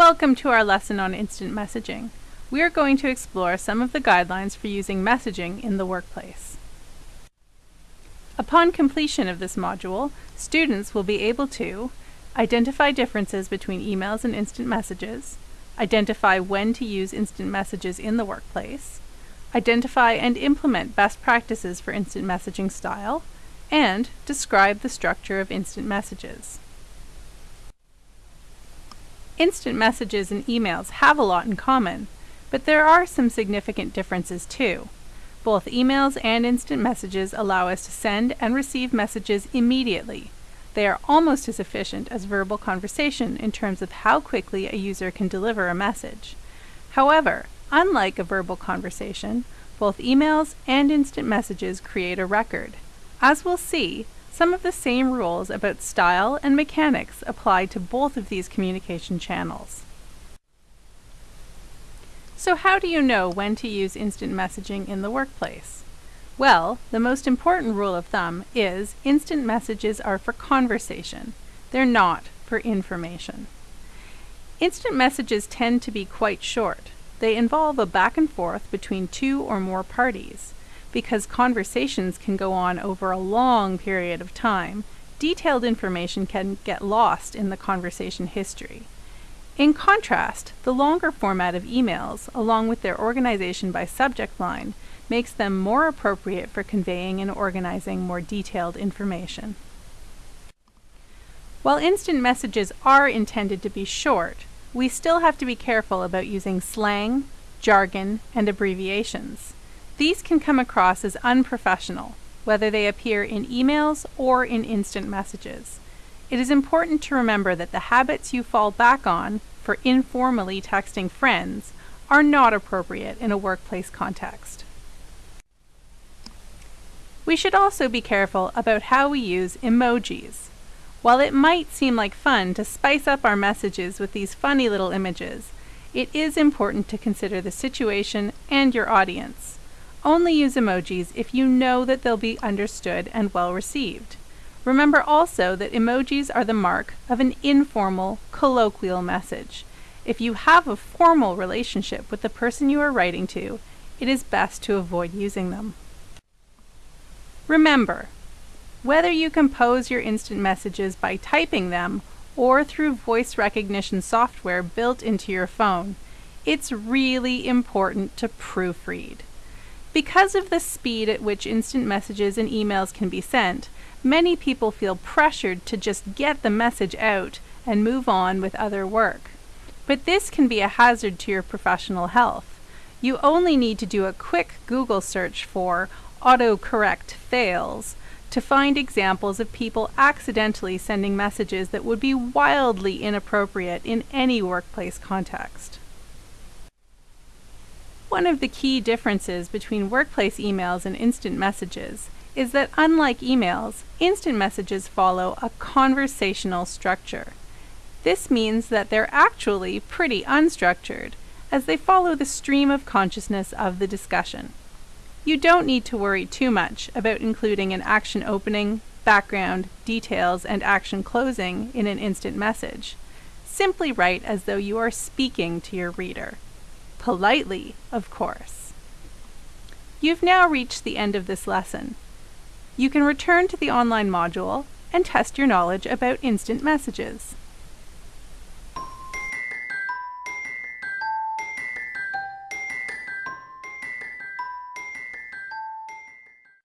Welcome to our lesson on instant messaging. We are going to explore some of the guidelines for using messaging in the workplace. Upon completion of this module, students will be able to identify differences between emails and instant messages, identify when to use instant messages in the workplace, identify and implement best practices for instant messaging style, and describe the structure of instant messages. Instant messages and emails have a lot in common, but there are some significant differences too. Both emails and instant messages allow us to send and receive messages immediately. They are almost as efficient as verbal conversation in terms of how quickly a user can deliver a message. However, unlike a verbal conversation, both emails and instant messages create a record. As we'll see, some of the same rules about style and mechanics apply to both of these communication channels. So how do you know when to use instant messaging in the workplace? Well, the most important rule of thumb is instant messages are for conversation. They're not for information. Instant messages tend to be quite short. They involve a back and forth between two or more parties because conversations can go on over a long period of time, detailed information can get lost in the conversation history. In contrast, the longer format of emails, along with their organization by subject line, makes them more appropriate for conveying and organizing more detailed information. While instant messages are intended to be short, we still have to be careful about using slang, jargon, and abbreviations. These can come across as unprofessional, whether they appear in emails or in instant messages. It is important to remember that the habits you fall back on for informally texting friends are not appropriate in a workplace context. We should also be careful about how we use emojis. While it might seem like fun to spice up our messages with these funny little images, it is important to consider the situation and your audience. Only use emojis if you know that they'll be understood and well received. Remember also that emojis are the mark of an informal, colloquial message. If you have a formal relationship with the person you are writing to, it is best to avoid using them. Remember, whether you compose your instant messages by typing them or through voice recognition software built into your phone, it's really important to proofread. Because of the speed at which instant messages and emails can be sent, many people feel pressured to just get the message out and move on with other work. But this can be a hazard to your professional health. You only need to do a quick Google search for autocorrect fails to find examples of people accidentally sending messages that would be wildly inappropriate in any workplace context. One of the key differences between workplace emails and instant messages is that unlike emails, instant messages follow a conversational structure. This means that they're actually pretty unstructured, as they follow the stream of consciousness of the discussion. You don't need to worry too much about including an action opening, background, details, and action closing in an instant message. Simply write as though you are speaking to your reader. Politely, of course. You've now reached the end of this lesson. You can return to the online module and test your knowledge about instant messages.